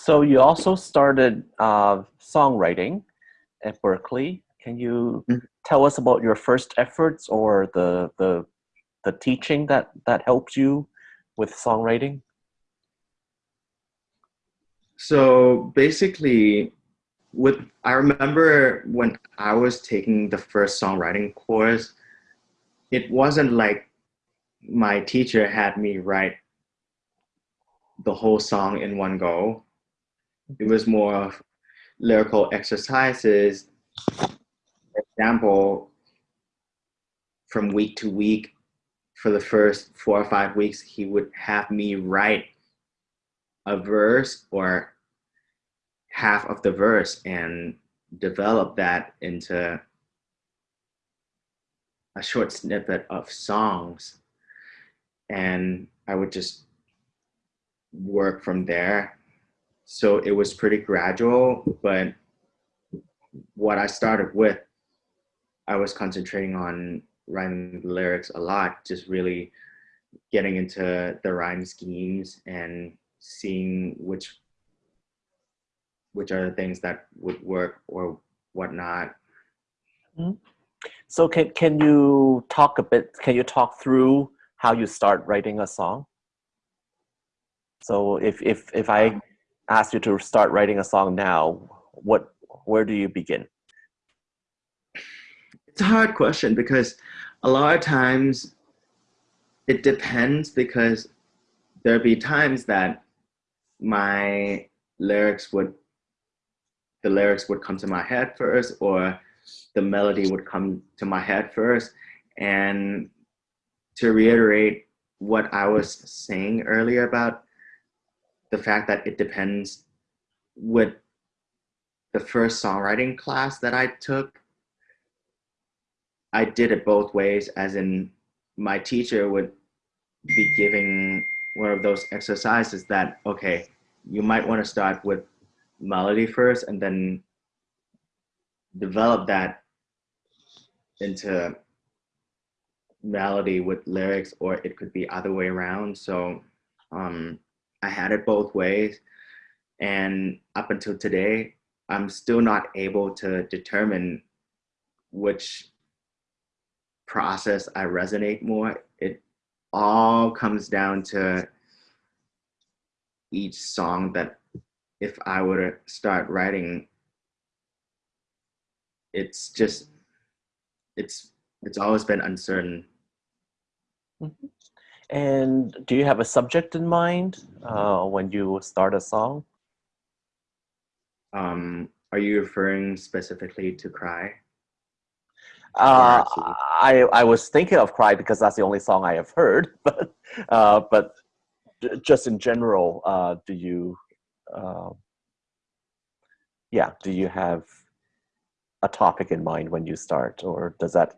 So you also started uh, songwriting at Berklee. Can you mm-hmm. tell us about your first efforts or the the the teaching that that helped you with songwriting? So basically, with I remember when I was taking the first songwriting course, it wasn't like my teacher had me write the whole song in one go. It was more of lyrical exercises. Example, from week to week, for the first four or five weeks, he would have me write a verse or half of the verse and develop that into a short snippet of songs. And I would just work from there. So it was pretty gradual, but what I started with, I was concentrating on writing the lyrics a lot, just really getting into the rhyme schemes and seeing which which are the things that would work or whatnot. Mm-hmm. So can can you talk a bit? Can you talk through how you start writing a song? So if if if I ask you to start writing a song now, what where do you begin? It's a hard question because a lot of times it depends because there'll be times that my lyrics would the lyrics would come to my head first or the melody would come to my head first and to reiterate what I was saying earlier about the fact that it depends with the first songwriting class that I took, I did it both ways, as in my teacher would be giving one of those exercises that, okay, you might want to start with melody first and then develop that into melody with lyrics, or it could be other way around. So um, I had it both ways. And up until today, I'm still not able to determine which process I resonate more. It all comes down to each song that if I were to start writing, it's just, it's, it's always been uncertain. Mm -hmm. And do you have a subject in mind uh, when you start a song? Um, are you referring specifically to Cry? Uh, I, I was thinking of Cry because that's the only song I have heard, but, uh, but just in general, uh, do you, uh, yeah, do you have a topic in mind when you start or does that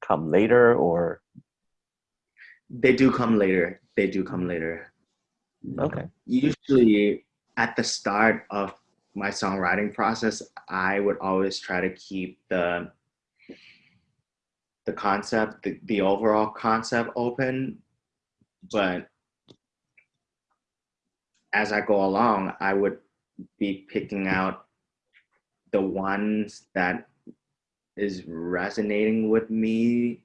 come later or they do come later. They do come later. Okay. Usually at the start of my songwriting process, I would always try to keep the the concept, the, the overall concept open, but as I go along, I would be picking out the ones that is resonating with me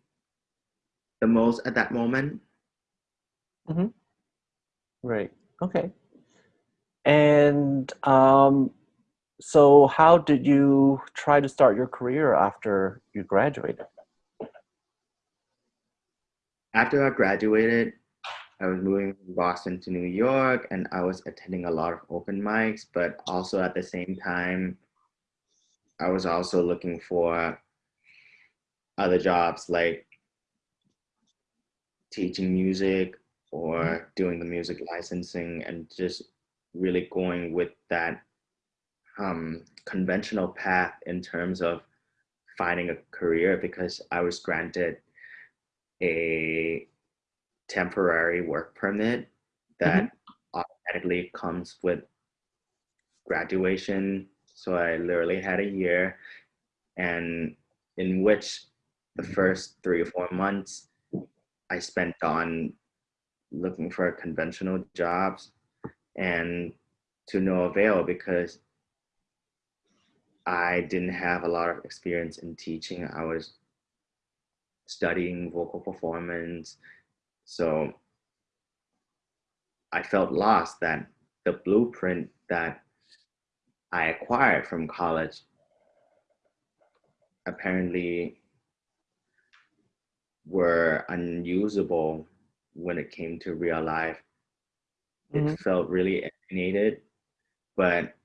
the most at that moment. Mm-hmm. Right. Okay. And um, so, how did you try to start your career after you graduated? After I graduated, I was moving from Boston to New York and I was attending a lot of open mics, but also at the same time, I was also looking for other jobs like teaching music or mm-hmm. doing the music licensing and just really going with that um, conventional path in terms of finding a career because I was granted a temporary work permit that mm-hmm. automatically comes with graduation. So I literally had a year and in which the first three or four months I spent on looking for conventional jobs and to no avail because I didn't have a lot of experience in teaching. I was studying vocal performance. So I felt lost that the blueprint that I acquired from college apparently were unusable when it came to real life. It mm-hmm. felt really alienated, but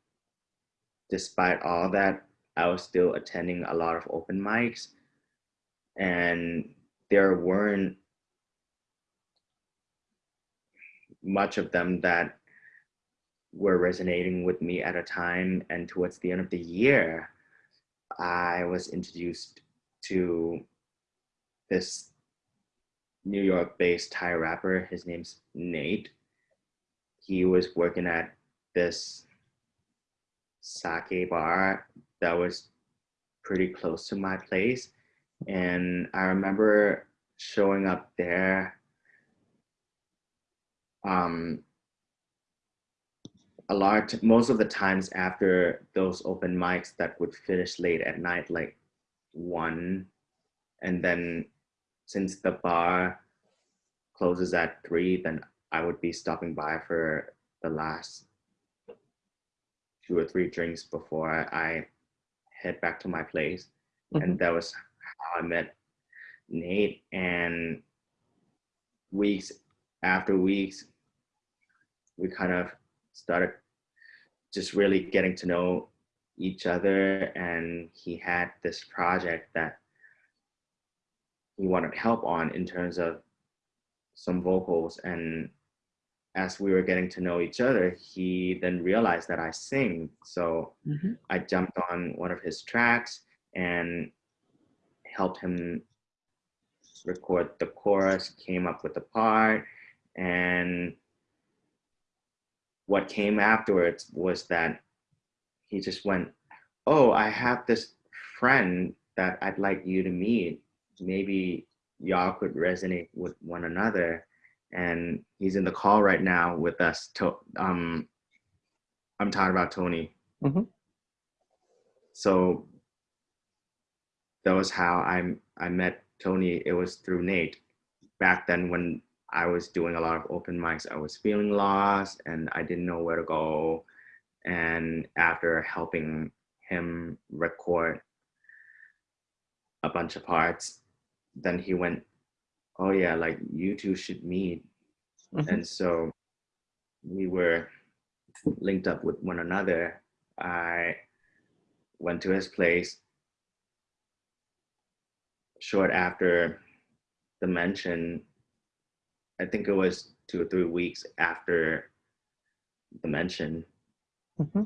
despite all that, I was still attending a lot of open mics, and there weren't much of them that were resonating with me at a time. And towards the end of the year, I was introduced to this New York based Thai rapper. His name's Nate. He was working at this sake bar that was pretty close to my place. And I remember showing up there um, a lot, most of the times after those open mics that would finish late at night, like one, and then since the bar closes at three, then I would be stopping by for the last two or three drinks before I head back to my place. Mm-hmm. And that was how I met Nate. And weeks after weeks, we kind of started just really getting to know each other. And he had this project that he wanted help on in terms of some vocals. And as we were getting to know each other, he then realized that I sing. So mm-hmm. I jumped on one of his tracks and helped him record the chorus, came up with the part, and what came afterwards was that he just went, Oh, I have this friend that I'd like you to meet. Maybe y'all could resonate with one another. And he's in the call right now with us. To, um, I'm talking about Tony. Mm-hmm. So that was how I I met Tony. It was through Nate. Back then, when I was doing a lot of open mics. I was feeling lost and I didn't know where to go. And after helping him record a bunch of parts, then he went, Oh, yeah, like you two should meet. Mm-hmm. And so we were linked up with one another. I went to his place short after the mention I think it was two or three weeks after the mention. Mm-hmm.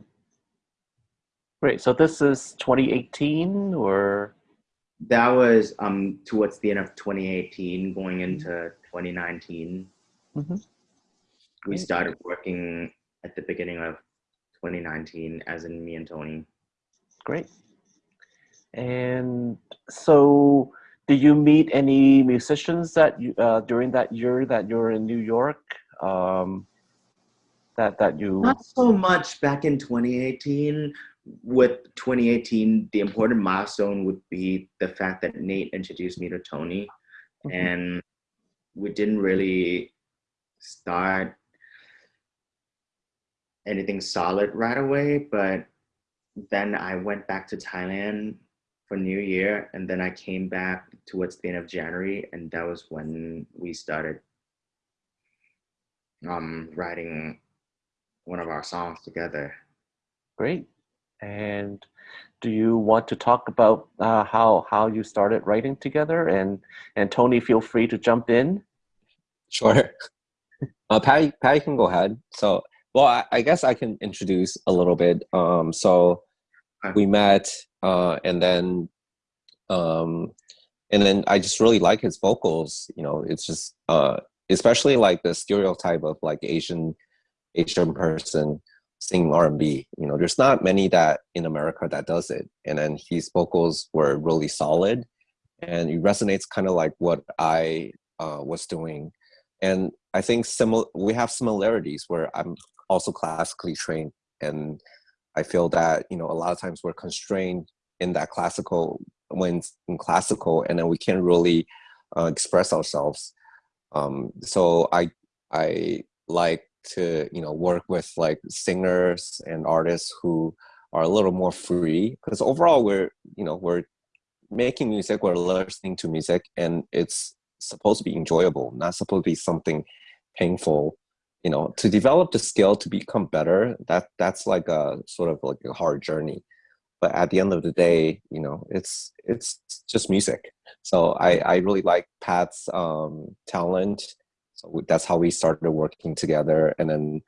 Great. So this is 2018 or? That was um towards the end of 2018, going mm-hmm. into 2019. Mm-hmm. We started working at the beginning of 2019, as in me and Tony. Great. And so did you meet any musicians that you uh, during that year that you're in New York? Um, that that you not so much back in 2018. With 2018, the important milestone would be the fact that Nate introduced me to Tony, mm-hmm. and we didn't really start anything solid right away. But then I went back to Thailand for New Year, and then I came back towards the end of January, and that was when we started um, writing one of our songs together. Great. And do you want to talk about uh, how how you started writing together? And and Tony, feel free to jump in. Sure. Uh, Patty, Patty can go ahead. So, well, I, I guess I can introduce a little bit. Um, so we met uh, and then um, and then I just really like his vocals. You know, it's just uh, especially like the stereotype of like Asian Asian person singing R and B. You know, there's not many that in America that does it. And then his vocals were really solid, and it resonates kind of like what I uh, was doing. And I think similar we have similarities where I'm also classically trained and I feel that you know a lot of times we're constrained in that classical when in classical, and then we can't really uh, express ourselves. Um, so I I like to you know work with like singers and artists who are a little more free because overall we're you know we're making music we're listening to music and it's supposed to be enjoyable not supposed to be something painful you know. To develop the skill to become better that that's like a sort of like a hard journey. But at the end of the day you know it's it's just music. So i i really like pat's um talent that's how we started working together and then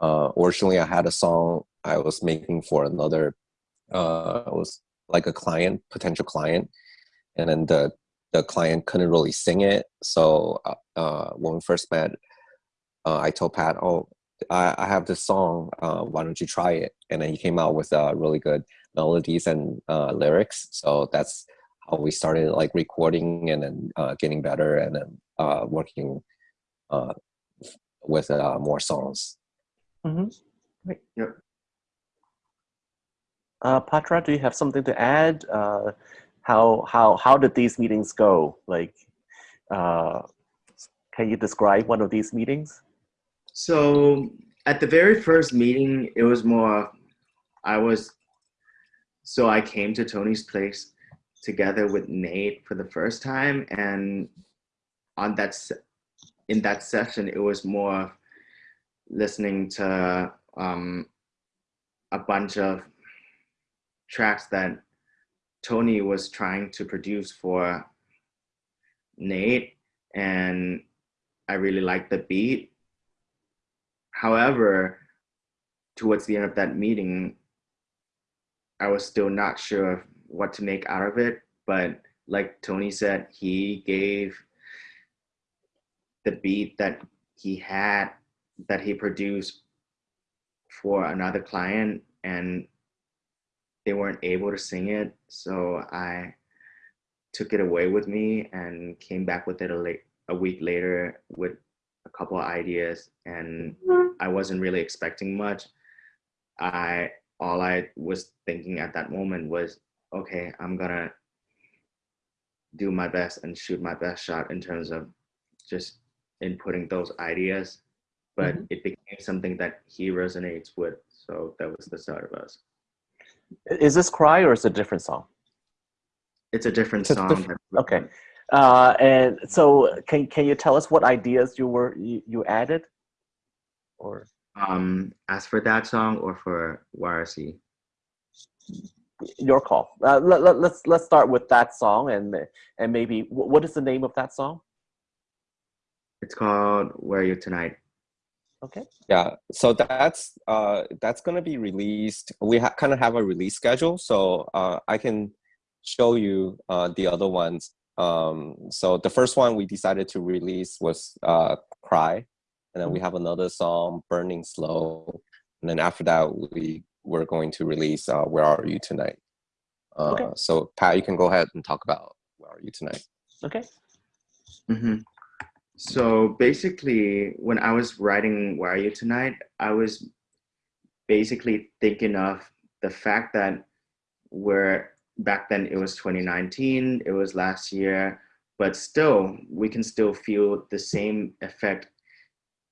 uh originally i had a song i was making for another uh it was like a client potential client and then the the client couldn't really sing it so uh, uh when we first met uh, I told Pat, "Oh, I, I have this song. Uh, why don't you try it?" And then he came out with really good melodies and lyrics. So that's how we started like recording and then getting better and then working uh, with uh, more songs. Mm-hmm. Great. Yep. Uh, Patra, do you have something to add? Uh, how how how did these meetings go? Like, uh, can you describe one of these meetings? So at the very first meeting, it was more, I was, so I came to Tony's place together with Nate for the first time. And on that, in that session, it was more listening to um, a bunch of tracks that Tony was trying to produce for Nate. And I really liked the beat However, towards the end of that meeting, I was still not sure what to make out of it. But like Tony said, he gave the beat that he had, that he produced for another client, and they weren't able to sing it. So I took it away with me and came back with it a, late, a week later with a couple of ideas and I wasn't really expecting much. I all I was thinking at that moment was, okay, I'm gonna do my best and shoot my best shot in terms of just inputting those ideas. But mm-hmm. it became something that he resonates with. So that was the start of us. Is this Cry or is it a different song? It's a different it's song. different, okay. Uh, and so can, can you tell us what ideas you were you, you added or um as for that song or for YRC your call uh, let, let, let's let's start with that song and and maybe what is the name of that song it's called where are you tonight okay yeah so that's uh that's gonna be released we ha- kind of have a release schedule so uh i can show you uh the other ones um, so the first one we decided to release was uh, Cry. And then we mm-hmm. have another song, Burning Slow. And then after that, we were going to release uh, Where Are You Tonight? Uh, okay. So Pat, you can go ahead and talk about Where Are You Tonight? Okay. Mm-hmm. So basically, when I was writing Where Are You Tonight, I was basically thinking of the fact that we're back then it was 2019, it was last year, but still, we can still feel the same effect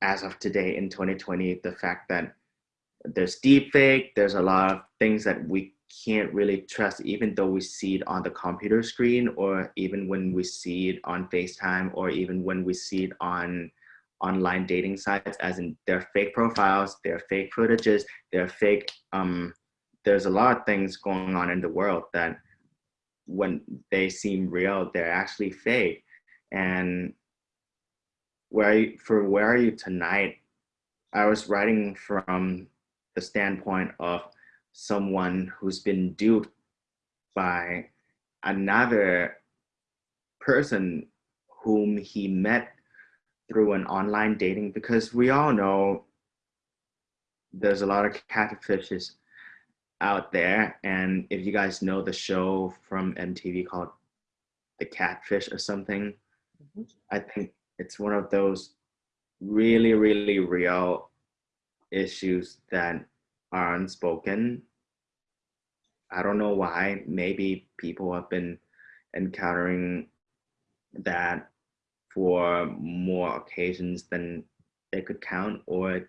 as of today in 2020. The fact that there's deepfake, there's a lot of things that we can't really trust, even though we see it on the computer screen, or even when we see it on FaceTime, or even when we see it on online dating sites, as in they're fake profiles, they're fake footages, they're fake um, there's a lot of things going on in the world that when they seem real, they're actually fake. And where you, for where are you tonight? I was writing from the standpoint of someone who's been duped by another person whom he met through an online dating because we all know there's a lot of catfishes out there. And if you guys know the show from MTV called The Catfish or something, mm-hmm. I think it's one of those really, really real issues that are unspoken. I don't know why. Maybe people have been encountering that for more occasions than they could count, or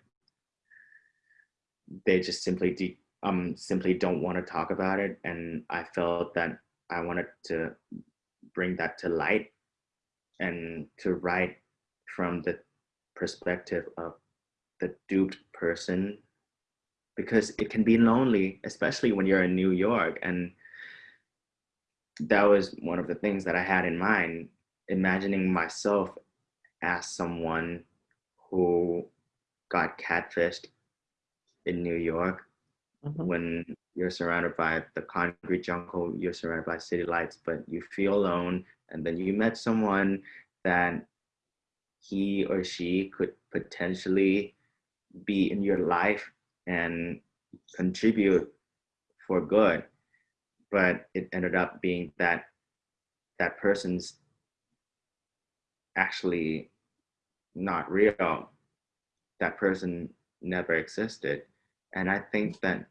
they just simply um simply don't want to talk about it. And I felt that I wanted to bring that to light and to write from the perspective of the duped person because it can be lonely, especially when you're in New York. And that was one of the things that I had in mind, imagining myself as someone who got catfished in New York mm-hmm. when you're surrounded by the concrete jungle, you're surrounded by city lights, but you feel alone. And then you met someone that he or she could potentially be in your life and contribute for good but it ended up being that that person's actually not real. That person never existed. And i think that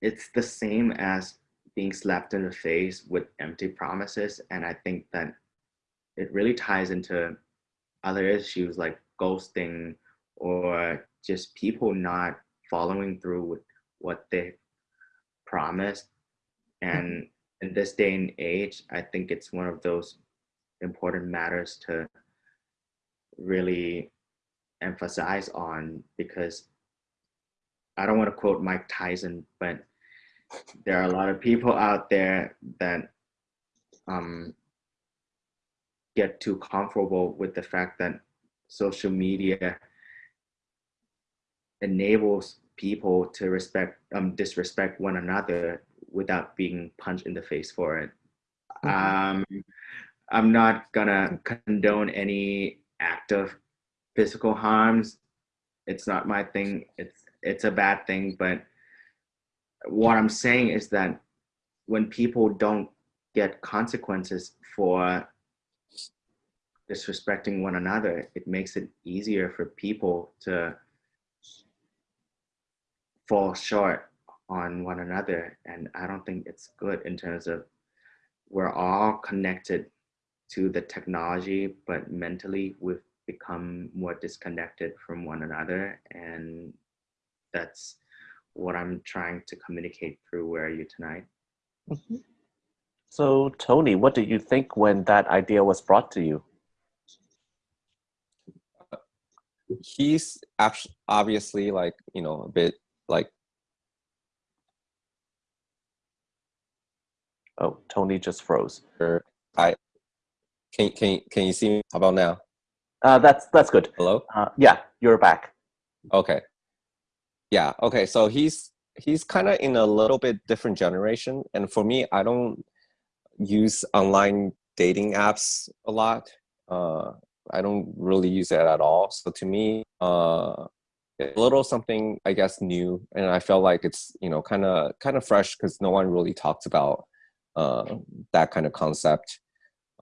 it's the same as being slapped in the face with empty promises. And i think that it really ties into other issues like ghosting or just people not following through with what they promised. And in this day and age, I think it's one of those important matters to really emphasize on because I don't want to quote Mike Tyson, but there are a lot of people out there that um, get too comfortable with the fact that social media enables people to respect um disrespect one another without being punched in the face for it. Mm-hmm. Um, I'm not gonna condone any act of physical harms. It's not my thing. It's it's a bad thing. But what I'm saying is that when people don't get consequences for disrespecting one another, it makes it easier for people to fall short on one another. And I don't think it's good in terms of we're all connected to the technology, but mentally we've become more disconnected from one another. And that's what I'm trying to communicate through Where Are You Tonight. Mm-hmm. So, Tony, what did you think when that idea was brought to you? He's actually obviously like, you know, a bit like oh tony just froze. I can can can you see me? How about now? Uh that's that's good. Hello? Uh, yeah you're back. Okay. Yeah okay so he's he's kind of in a little bit different generation and for me i don't use online dating apps a lot. Uh i don't really use it at all. So to me uh a little something i guess new and i felt like it's you know kind of kind of fresh because no one really talks about uh, that kind of concept.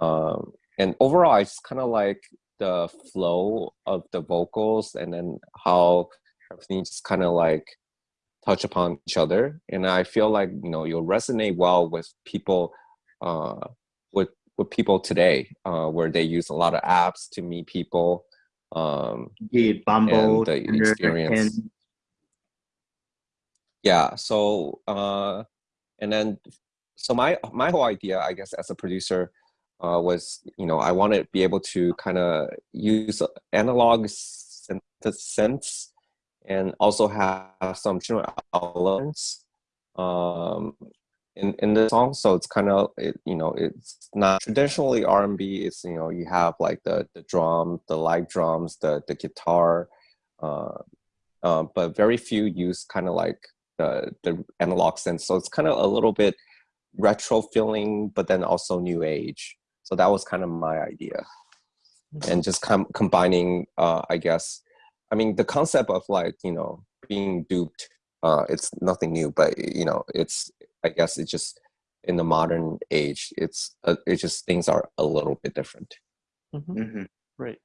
Um, and overall i just kind of like the flow of the vocals and then how everything just kind of like touch upon each other. And i feel like you know you'll resonate well with people uh, with with people today uh, where they use a lot of apps to meet people um yeah, Bumble, the experience. Yeah. So uh, and then so my my whole idea, I guess, as a producer, uh, was you know I want to be able to kind of use analog synths and also have some elements um, in in the song so it's kind of it, you know it's not traditionally r&b it's you know you have like the the drum the live drums the the guitar uh, uh, but very few use kind of like the the analog synths so it's kind of a little bit retro feeling but then also new age. So that was kind of my idea. And just com- combining uh, i guess i mean the concept of like you know being duped uh, it's nothing new but you know it's I guess it's just in the modern age, it's uh, it's just things are a little bit different. Mm-hmm. Mm-hmm. Right.